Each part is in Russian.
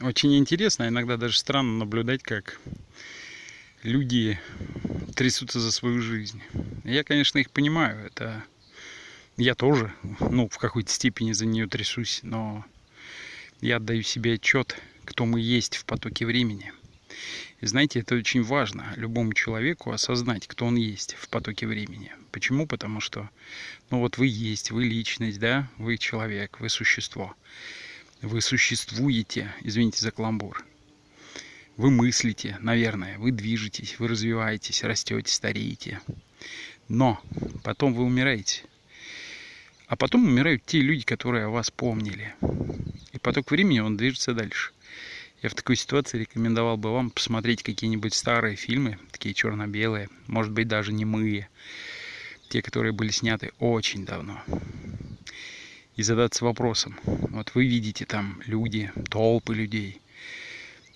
Очень интересно, иногда даже странно наблюдать, как люди трясутся за свою жизнь. Я, конечно, их понимаю, это я тоже, ну, в какой-то степени за нее трясусь, но я отдаю себе отчет, кто мы есть в потоке времени. И знаете, это очень важно любому человеку осознать, кто он есть в потоке времени. Почему? Потому что, ну вот вы есть, вы личность, да, вы человек, вы существо. Вы существуете, извините за каламбур. Вы мыслите, наверное, вы движетесь, вы развиваетесь, растете, стареете. Но потом вы умираете. А потом умирают те люди, которые о вас помнили. И поток времени, он движется дальше. Я в такой ситуации рекомендовал бы вам посмотреть какие-нибудь старые фильмы, такие черно-белые, может быть даже немые, те, которые были сняты очень давно. И задаться вопросом, вот вы видите там люди, толпы людей,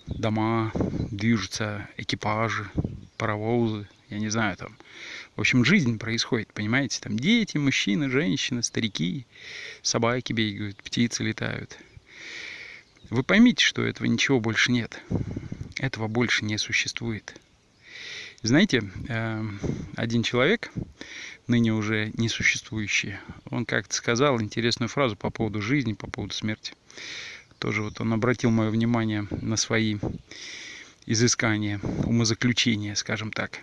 дома, движутся экипажи, паровозы, я не знаю, там, в общем, жизнь происходит, понимаете, там дети, мужчины, женщины, старики, собаки бегают, птицы летают – вы поймите, что этого ничего больше нет. Этого больше не существует. Знаете, э, один человек, ныне уже несуществующий, он как-то сказал интересную фразу по поводу жизни, по поводу смерти. Тоже вот он обратил мое внимание на свои изыскания, умозаключения, скажем так.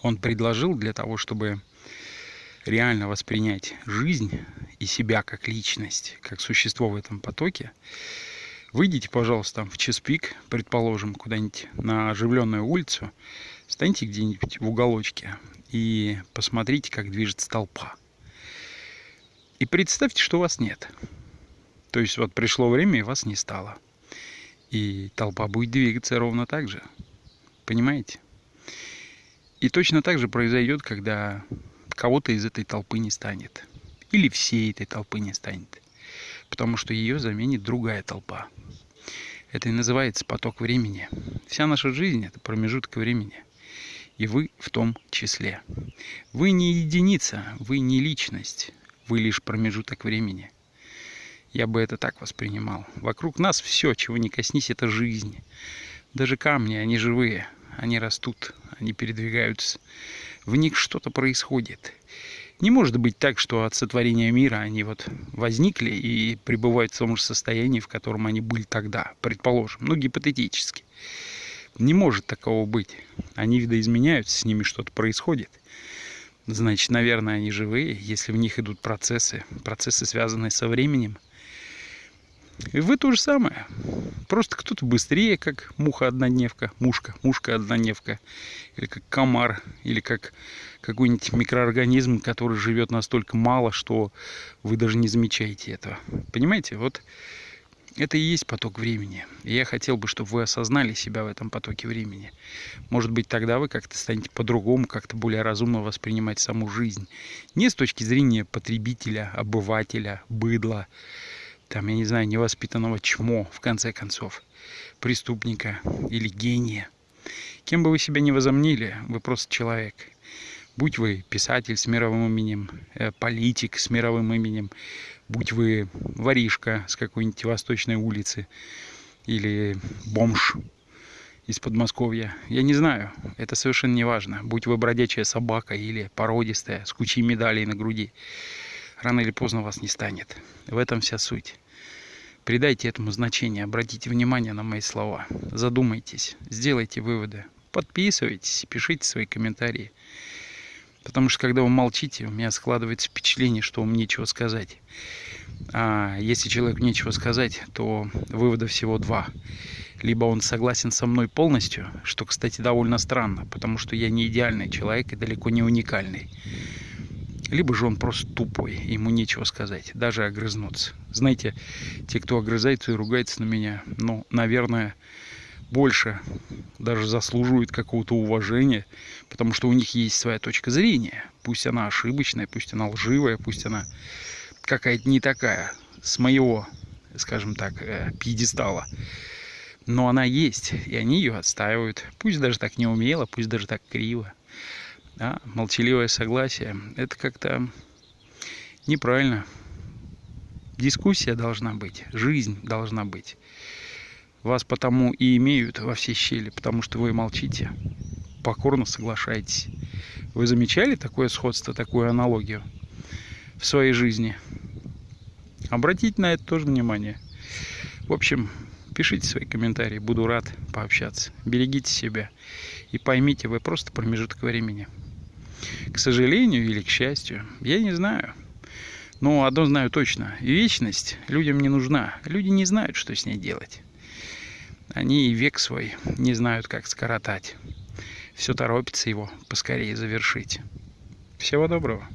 Он предложил для того, чтобы реально воспринять жизнь и себя как личность, как существо в этом потоке, выйдите, пожалуйста, там в час пик, предположим, куда-нибудь на оживленную улицу, станьте где-нибудь в уголочке и посмотрите, как движется толпа. И представьте, что вас нет. То есть вот пришло время, и вас не стало. И толпа будет двигаться ровно так же. Понимаете? И точно так же произойдет, когда кого-то из этой толпы не станет. Или всей этой толпы не станет. Потому что ее заменит другая толпа. Это и называется поток времени. Вся наша жизнь – это промежуток времени. И вы в том числе. Вы не единица, вы не личность, вы лишь промежуток времени. Я бы это так воспринимал. Вокруг нас все, чего не коснись, это жизнь. Даже камни, они живые, они растут, они передвигаются в них что-то происходит. Не может быть так, что от сотворения мира они вот возникли и пребывают в том же состоянии, в котором они были тогда, предположим, ну гипотетически. Не может такого быть. Они видоизменяются, с ними что-то происходит. Значит, наверное, они живые, если в них идут процессы, процессы, связанные со временем – и вы то же самое. Просто кто-то быстрее, как муха-однодневка, мушка, мушка-однодневка, или как комар, или как какой-нибудь микроорганизм, который живет настолько мало, что вы даже не замечаете этого. Понимаете? Вот это и есть поток времени. И я хотел бы, чтобы вы осознали себя в этом потоке времени. Может быть, тогда вы как-то станете по-другому, как-то более разумно воспринимать саму жизнь. Не с точки зрения потребителя, обывателя, быдла, там, я не знаю, невоспитанного чмо, в конце концов, преступника или гения. Кем бы вы себя ни возомнили, вы просто человек. Будь вы писатель с мировым именем, э, политик с мировым именем, будь вы воришка с какой-нибудь восточной улицы или бомж из Подмосковья. Я не знаю, это совершенно не важно. Будь вы бродячая собака или породистая, с кучей медалей на груди. Рано или поздно вас не станет. В этом вся суть. Придайте этому значение, обратите внимание на мои слова. Задумайтесь, сделайте выводы. Подписывайтесь, пишите свои комментарии. Потому что когда вы молчите, у меня складывается впечатление, что вам нечего сказать. А если человеку нечего сказать, то вывода всего два. Либо он согласен со мной полностью, что, кстати, довольно странно, потому что я не идеальный человек и далеко не уникальный либо же он просто тупой, ему нечего сказать, даже огрызнуться. Знаете, те, кто огрызается и ругается на меня, ну, наверное, больше даже заслуживают какого-то уважения, потому что у них есть своя точка зрения. Пусть она ошибочная, пусть она лживая, пусть она какая-то не такая, с моего, скажем так, э, пьедестала. Но она есть, и они ее отстаивают. Пусть даже так не умело, пусть даже так криво да, молчаливое согласие, это как-то неправильно. Дискуссия должна быть, жизнь должна быть. Вас потому и имеют во все щели, потому что вы молчите, покорно соглашаетесь. Вы замечали такое сходство, такую аналогию в своей жизни? Обратите на это тоже внимание. В общем, пишите свои комментарии, буду рад пообщаться. Берегите себя и поймите, вы просто промежуток времени. К сожалению или к счастью, я не знаю. Но одно знаю точно. Вечность людям не нужна. Люди не знают, что с ней делать. Они и век свой не знают, как скоротать. Все торопится его поскорее завершить. Всего доброго.